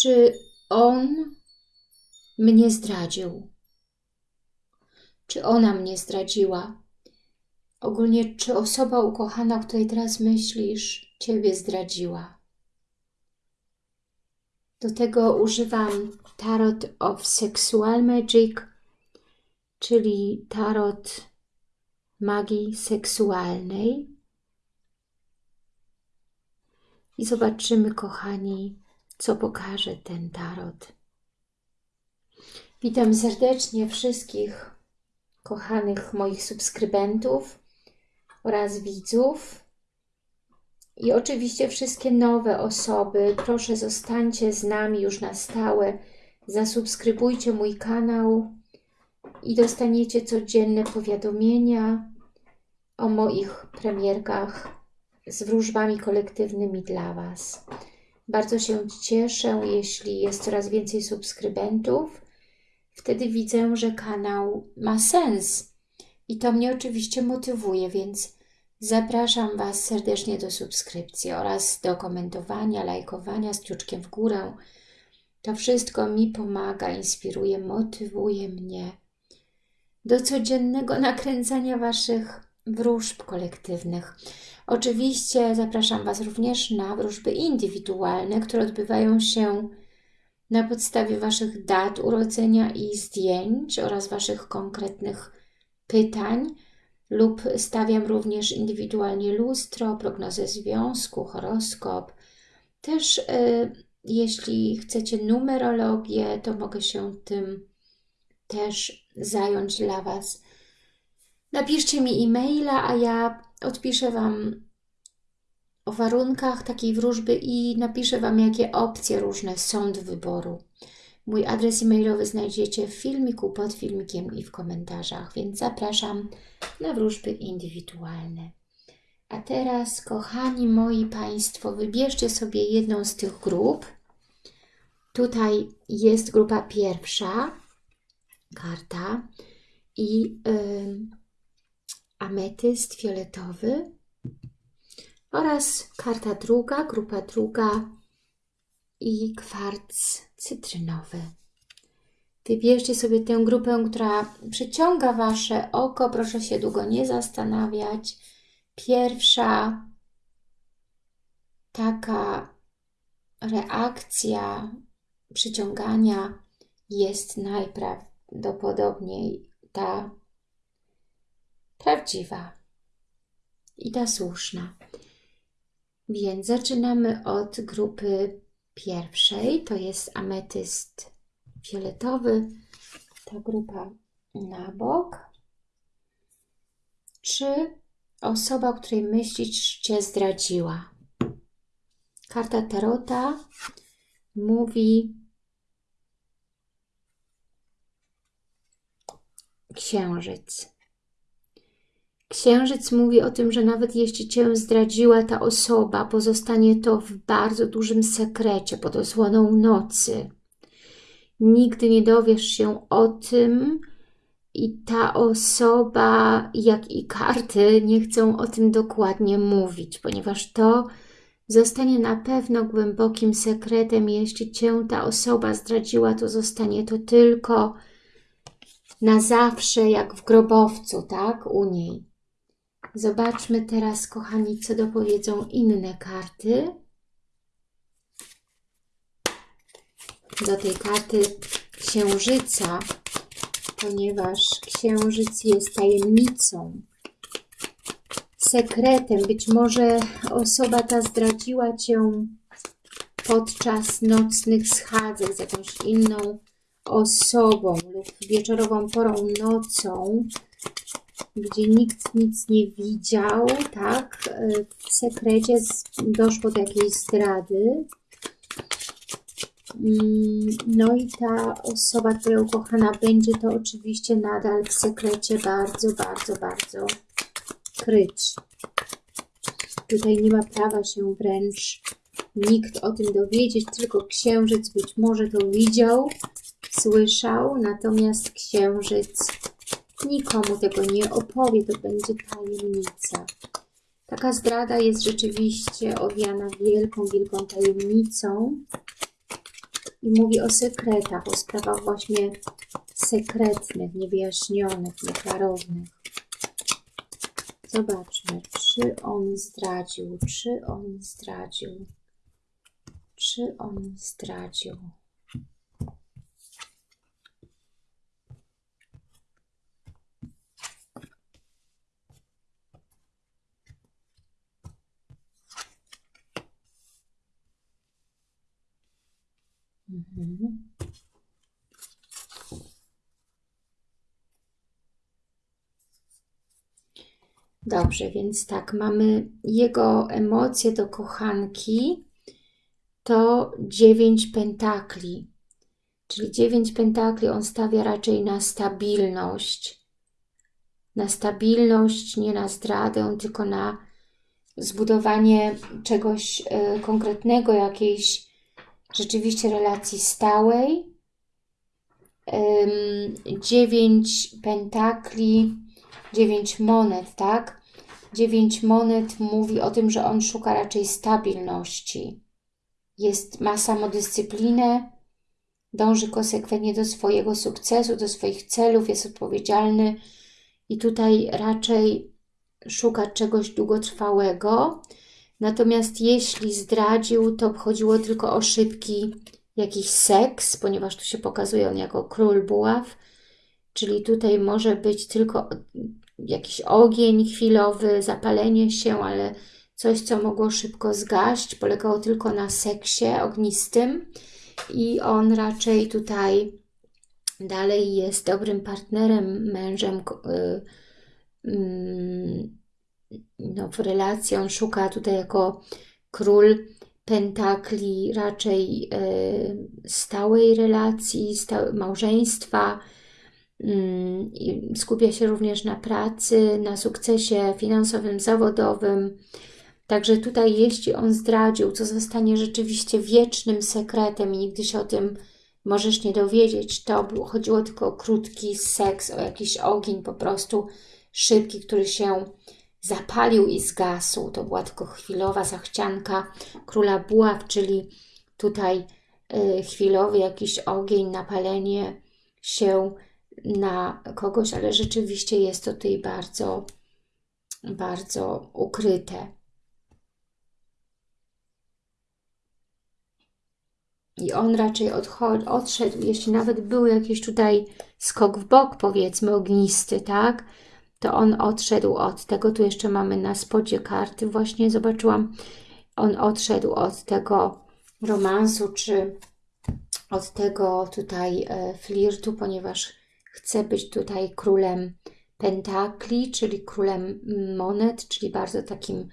Czy on mnie zdradził? Czy ona mnie zdradziła? Ogólnie, czy osoba ukochana, o której teraz myślisz, Ciebie zdradziła? Do tego używam Tarot of Sexual Magic, czyli tarot magii seksualnej. I zobaczymy, kochani, co pokaże ten tarot. Witam serdecznie wszystkich kochanych moich subskrybentów oraz widzów. I oczywiście wszystkie nowe osoby, proszę zostańcie z nami już na stałe. Zasubskrybujcie mój kanał i dostaniecie codzienne powiadomienia o moich premierkach z wróżbami kolektywnymi dla Was. Bardzo się cieszę, jeśli jest coraz więcej subskrybentów. Wtedy widzę, że kanał ma sens i to mnie oczywiście motywuje, więc zapraszam Was serdecznie do subskrypcji oraz do komentowania, lajkowania z kciuczkiem w górę. To wszystko mi pomaga, inspiruje, motywuje mnie do codziennego nakręcania Waszych wróżb kolektywnych. Oczywiście zapraszam Was również na wróżby indywidualne, które odbywają się na podstawie Waszych dat urodzenia i zdjęć oraz Waszych konkretnych pytań lub stawiam również indywidualnie lustro, prognozę związku, horoskop. Też y, jeśli chcecie numerologię, to mogę się tym też zająć dla Was. Napiszcie mi e-maila, a ja odpiszę Wam o warunkach takiej wróżby i napiszę Wam, jakie opcje różne są do wyboru. Mój adres e-mailowy znajdziecie w filmiku, pod filmikiem i w komentarzach, więc zapraszam na wróżby indywidualne. A teraz, kochani moi Państwo, wybierzcie sobie jedną z tych grup. Tutaj jest grupa pierwsza, karta i yy, ametyst fioletowy oraz karta druga, grupa druga i kwarc cytrynowy. Wybierzcie sobie tę grupę, która przyciąga Wasze oko. Proszę się długo nie zastanawiać. Pierwsza taka reakcja przyciągania jest najprawdopodobniej ta prawdziwa i ta słuszna. Więc zaczynamy od grupy pierwszej, to jest ametyst fioletowy, ta grupa na bok. Czy osoba, której myślisz, Cię zdradziła? Karta Tarota mówi Księżyc. Księżyc mówi o tym, że nawet jeśli Cię zdradziła ta osoba, pozostanie to w bardzo dużym sekrecie, pod osłoną nocy. Nigdy nie dowiesz się o tym i ta osoba, jak i karty, nie chcą o tym dokładnie mówić, ponieważ to zostanie na pewno głębokim sekretem. Jeśli Cię ta osoba zdradziła, to zostanie to tylko na zawsze, jak w grobowcu, tak, u niej. Zobaczmy teraz, kochani, co dopowiedzą inne karty. Do tej karty księżyca, ponieważ księżyc jest tajemnicą, sekretem. Być może osoba ta zdradziła Cię podczas nocnych schadzek z jakąś inną osobą lub wieczorową porą nocą gdzie nikt nic nie widział, tak? W sekrecie doszło do jakiejś zdrady. Mm, no i ta osoba, która ukochana będzie to oczywiście nadal w sekrecie bardzo, bardzo, bardzo kryć. Tutaj nie ma prawa się wręcz nikt o tym dowiedzieć, tylko księżyc być może to widział, słyszał, natomiast księżyc Nikomu tego nie opowie, to będzie tajemnica. Taka zdrada jest rzeczywiście owiana wielką, wielką tajemnicą. i mówi o sekretach, o sprawach właśnie sekretnych, niewyjaśnionych, nieklarownych. Zobaczmy, czy on zdradził, czy on zdradził, czy on zdradził. Mhm. Dobrze, więc tak, mamy jego emocje do kochanki, to dziewięć pentakli. Czyli dziewięć pentakli on stawia raczej na stabilność. Na stabilność, nie na zdradę, tylko na zbudowanie czegoś y, konkretnego, jakiejś rzeczywiście relacji stałej. Dziewięć pentakli, dziewięć monet, tak? Dziewięć monet mówi o tym, że on szuka raczej stabilności. Jest, ma samodyscyplinę, dąży konsekwentnie do swojego sukcesu, do swoich celów, jest odpowiedzialny i tutaj raczej szuka czegoś długotrwałego. Natomiast jeśli zdradził, to chodziło tylko o szybki jakiś seks, ponieważ tu się pokazuje on jako król buław, czyli tutaj może być tylko jakiś ogień chwilowy, zapalenie się, ale coś, co mogło szybko zgaść, polegało tylko na seksie ognistym. I on raczej tutaj dalej jest dobrym partnerem, mężem, yy, no, w relacji. On szuka tutaj jako król pentakli raczej yy, stałej relacji, stałe, małżeństwa, skupia się również na pracy, na sukcesie finansowym, zawodowym. Także tutaj, jeśli on zdradził, co zostanie rzeczywiście wiecznym sekretem i nigdy się o tym możesz nie dowiedzieć, to chodziło tylko o krótki seks, o jakiś ogień po prostu szybki, który się zapalił i zgasł. To była tylko chwilowa zachcianka króla buław, czyli tutaj y, chwilowy jakiś ogień, napalenie się na kogoś, ale rzeczywiście jest to tutaj bardzo, bardzo ukryte. I on raczej odszedł, jeśli nawet był jakiś tutaj skok w bok, powiedzmy, ognisty, tak? To on odszedł od tego. Tu jeszcze mamy na spodzie karty, właśnie zobaczyłam. On odszedł od tego romansu, czy od tego tutaj e, flirtu, ponieważ chce być tutaj królem pentakli, czyli królem monet, czyli bardzo takim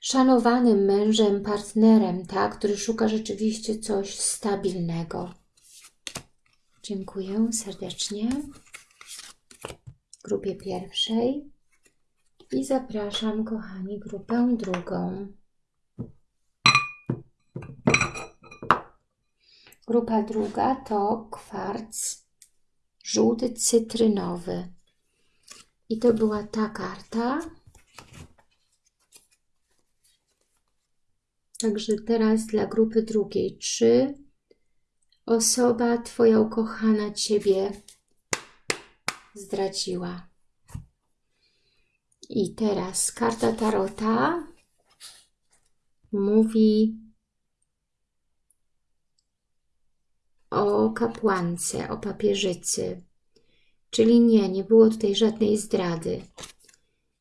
szanowanym mężem, partnerem, tak, który szuka rzeczywiście coś stabilnego. Dziękuję serdecznie grupie pierwszej i zapraszam, kochani, grupę drugą. Grupa druga to kwarc żółty cytrynowy. I to była ta karta. Także teraz dla grupy drugiej. Czy osoba Twoja ukochana Ciebie zdradziła? I teraz karta Tarota mówi o kapłance, o papieżycy. Czyli nie, nie było tutaj żadnej zdrady.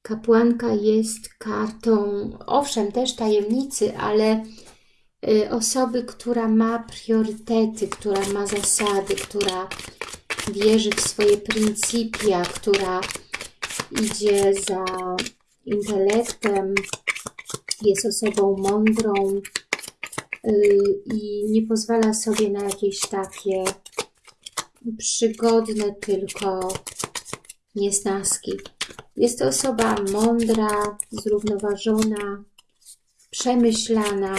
Kapłanka jest kartą, owszem, też tajemnicy, ale y, osoby, która ma priorytety, która ma zasady, która wierzy w swoje pryncypia, która idzie za intelektem, jest osobą mądrą, Y, i nie pozwala sobie na jakieś takie przygodne tylko niesnaski. Jest to osoba mądra, zrównoważona, przemyślana,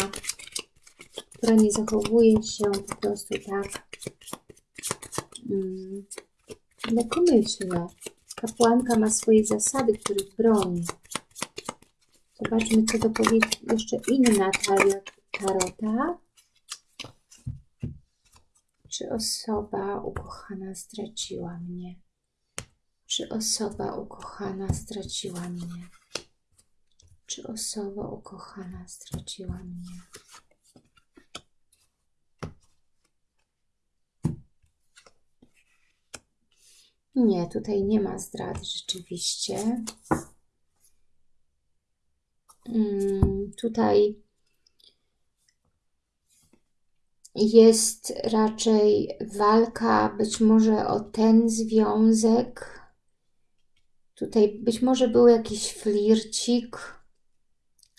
która nie zachowuje się po prostu tak mm, lekkomyślnie. Kapłanka ma swoje zasady, których broni. Zobaczmy, co dopowie jeszcze inna Tarota. Czy osoba ukochana zdradziła mnie? Czy osoba ukochana zdradziła mnie? Czy osoba ukochana zdradziła mnie? Nie, tutaj nie ma zdrady rzeczywiście. Mm, tutaj jest raczej walka być może o ten związek. Tutaj być może był jakiś flircik,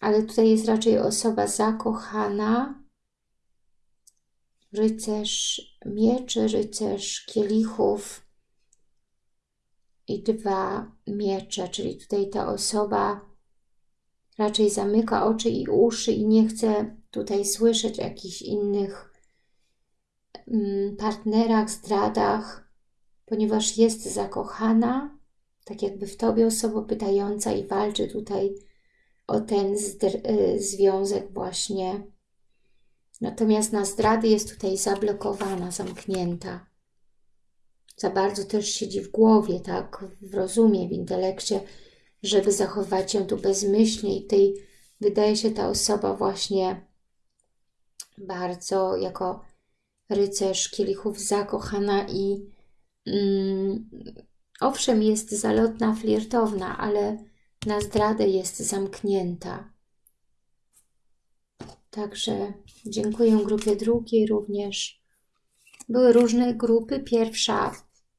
ale tutaj jest raczej osoba zakochana. Rycerz mieczy, rycerz kielichów i dwa miecze, czyli tutaj ta osoba raczej zamyka oczy i uszy i nie chce tutaj słyszeć jakichś innych Mm, partnerach, zdradach, ponieważ jest zakochana, tak jakby w Tobie osoba pytająca i walczy tutaj o ten y, związek właśnie. Natomiast na zdrady jest tutaj zablokowana, zamknięta. Za bardzo też siedzi w głowie, tak, w rozumie, w intelekcie, żeby zachować się tu bezmyślnie i tej wydaje się ta osoba właśnie bardzo jako rycerz kielichów zakochana i mm, owszem jest zalotna, flirtowna, ale na zdradę jest zamknięta. Także dziękuję grupie drugiej również. Były różne grupy. Pierwsza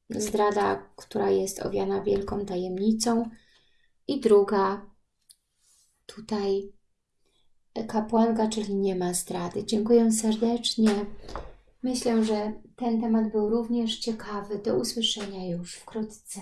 zdrada, która jest owiana wielką tajemnicą i druga tutaj kapłanka, czyli nie ma zdrady. Dziękuję serdecznie. Myślę, że ten temat był również ciekawy. Do usłyszenia już wkrótce.